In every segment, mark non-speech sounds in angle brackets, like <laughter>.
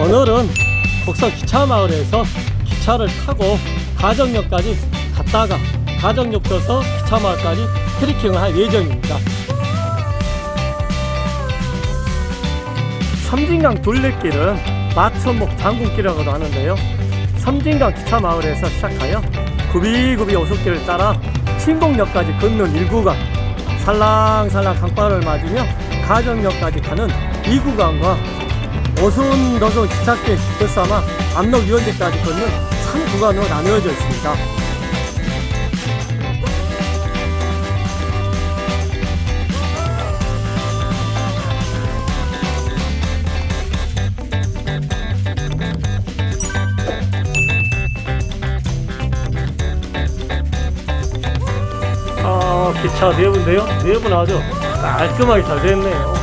오늘은 곡성 기차마을에서 기차를 타고 가정역까지 갔다가 가정역 떠서 기차마을까지 트리킹을 할 예정입니다. 섬진강 둘레길은 마천목 장군길이라고도 하는데요. 섬진강 기차마을에서 시작하여 구비구비 오솔길을 따라 신곡역까지 걷는 1구간 살랑살랑 강바를 맞으며 가정역까지 가는 2구간과 오순도순 기찻길 끝삼아 압록 유원지까지 걷는 3구간으로 나누어져 있습니다. 아, 기차 내부인데요. 내부는 아주 깔끔하게 잘 됐네요.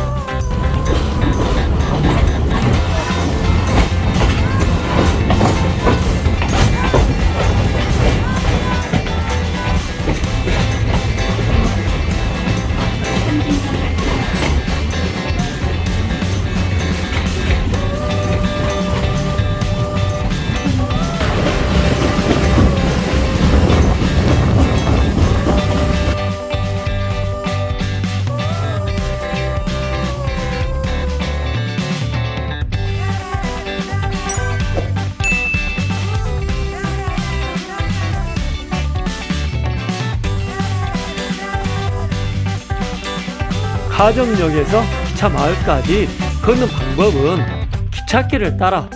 가정역에서 기차 마을까지 걷는 방법은 기찻길을 따라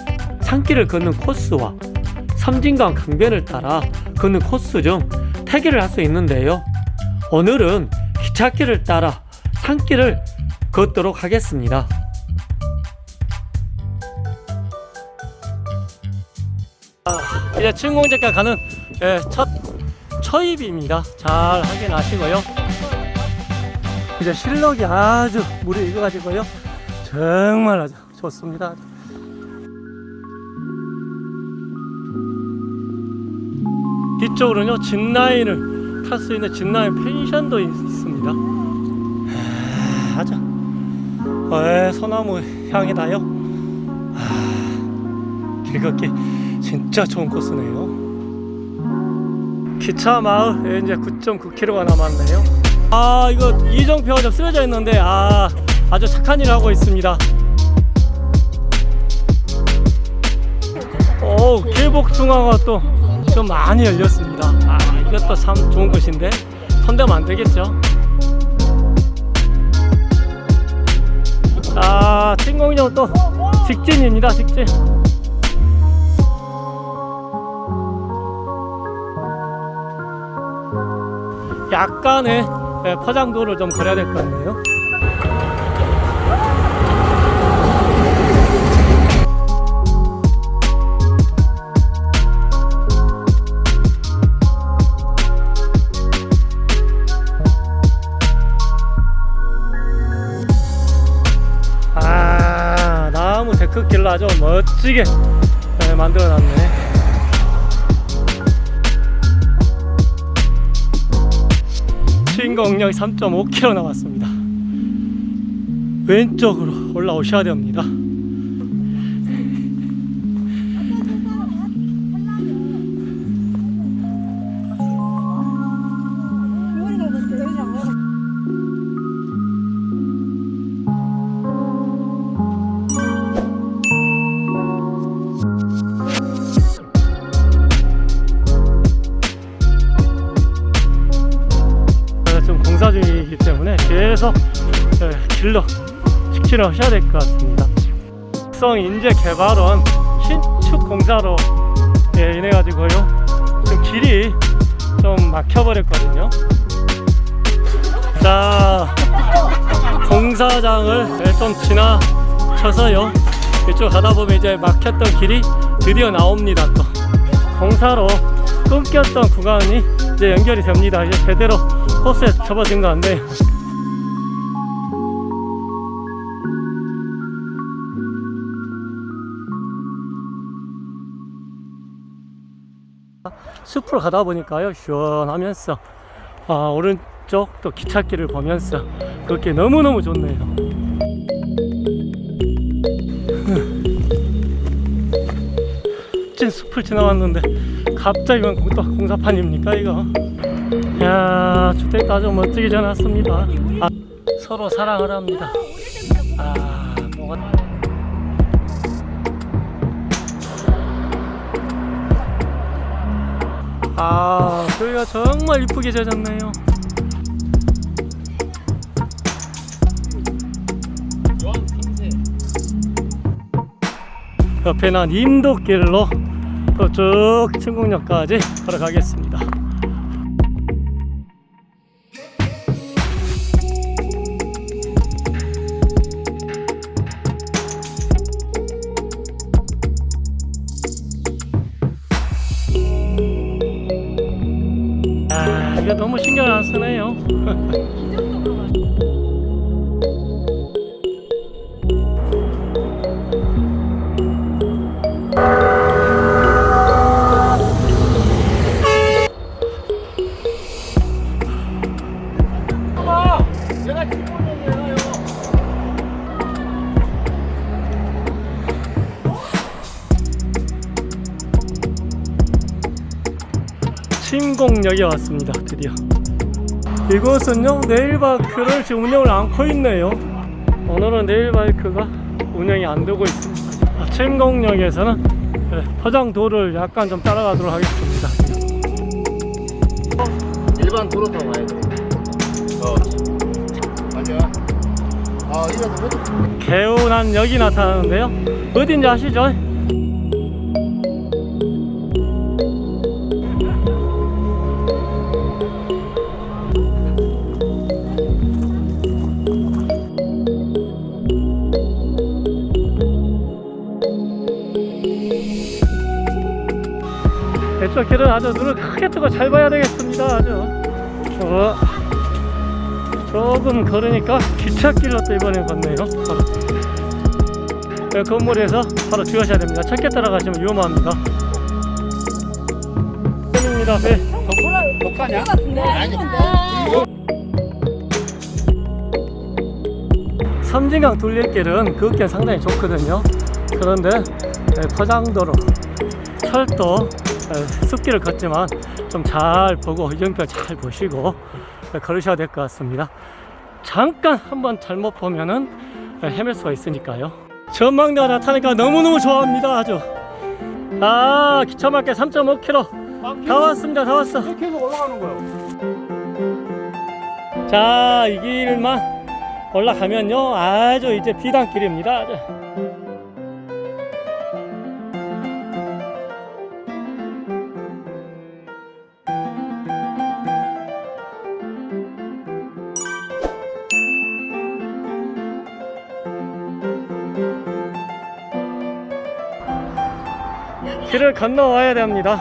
산길을 걷는 코스와 섬진강 강변을 따라 걷는 코스 중 택일을 할수 있는데요. 오늘은 기찻길을 따라 산길을 걷도록 하겠습니다. 아, 이제 춘공제가 가는 예, 첫 초입입니다. 잘 확인하시고요. 이제 실록이 아주 물이 익어가지고요. 정말 아주 좋습니다. 뒤쪽으로는요, 진라인을 탈 수 있는 진라인 펜션도 있, 습니다 아주, 에, 소나무 향이 나요. 아, 길 걷기 진짜 좋은 코스네요. 기차 마을 이제 9.9km가 남았네요. 아 이거 이정표가 좀 쓰여져 있는데 아 아주 착한 일을 하고 있습니다. 오 길복숭아가 또 좀 많이 열렸습니다. 아 이것도 참 좋은 곳인데 손대면 안 되겠죠? 아 진공역 또 직진입니다 직진. 약간의 네, 포장도를 좀 그려야 될 것 같네요. 아, 나무 데크길로 아주 멋지게 네, 만들어 놨네. 신공역 3.5km 남았습니다. 왼쪽으로 올라오셔야 됩니다. 공사 중이기 때문에 계속 예, 길로 직진을 하셔야 될 것 같습니다. 성 인재 개발원 신축 공사로 예, 인해 가지고요. 지금 길이 좀 막혀버렸거든요. 자, 공사장을 예, 좀 지나쳐서요. 이쪽 가다 보면 이제 막혔던 길이 드디어 나옵니다. 또 공사로 끊겼던 구간이 이제 연결이 됩니다. 이제 제대로 코스에 접어진 것 같네요. 숲으로 가다 보니까요 시원하면서 아, 오른쪽 또 기찻길을 보면서 그렇게 너무너무 좋네요 숲을 지나왔는데 갑자기 웬 공- 또 공사판입니까 이거? 야 주택 아주 멋지게 지어놨습니다. 아, 서로 사랑을 합니다. 아 뭐가 아 저희가 정말 이쁘게 지어졌네요. 옆에 난 인도길로 또 쭉 침공역까지 걸어가겠습니다. 아, 너무 신경을 안 쓰네요. <laughs> 신공역에 왔습니다. 드디어. 이곳은요 네일바이크를 지금 운영을 않고 있네요. 오늘은 네일바이크가 운영이 안 되고 있습니다. 아, 신공역에서는 그래, 포장도를 약간 좀 따라가도록 하겠습니다. 일반 도로 타고 가야 돼. 어. 맞아. 아, 개운한 역이 나타나는데요. 어딘지 아시죠? 길은 아주 눈을 크게 뜨고 잘 봐야 되겠습니다. 아주. 어, 조금 걸으니까 기찻길로 또 이번에 걷네요. 바로. <laughs> 네, 건물에서 바로 주셔야 됩니다. 찾게 따라가시면 위험합니다. 입니다 배. 독하냐? 아니, 섬진강 둘레길은 걷기엔 상당히 좋거든요. 그런데 네, 포장도로, 철도, 네, 숲길을 걷지만 좀 잘 보고 연표 잘 보시고 네, 걸으셔야 될 것 같습니다. 잠깐 한번 잘못 보면은 네, 헤맬 수가 있으니까요. 전망대가 나타나니까 너무너무 좋아합니다. 아주. 아, 기차마켓 3.5km. 다 왔습니다. 다 왔어. 이렇게 해서 올라가는 거야. 자, 이 길만 올라가면요. 아주 이제 비단길입니다. 길을 건너와야 됩니다.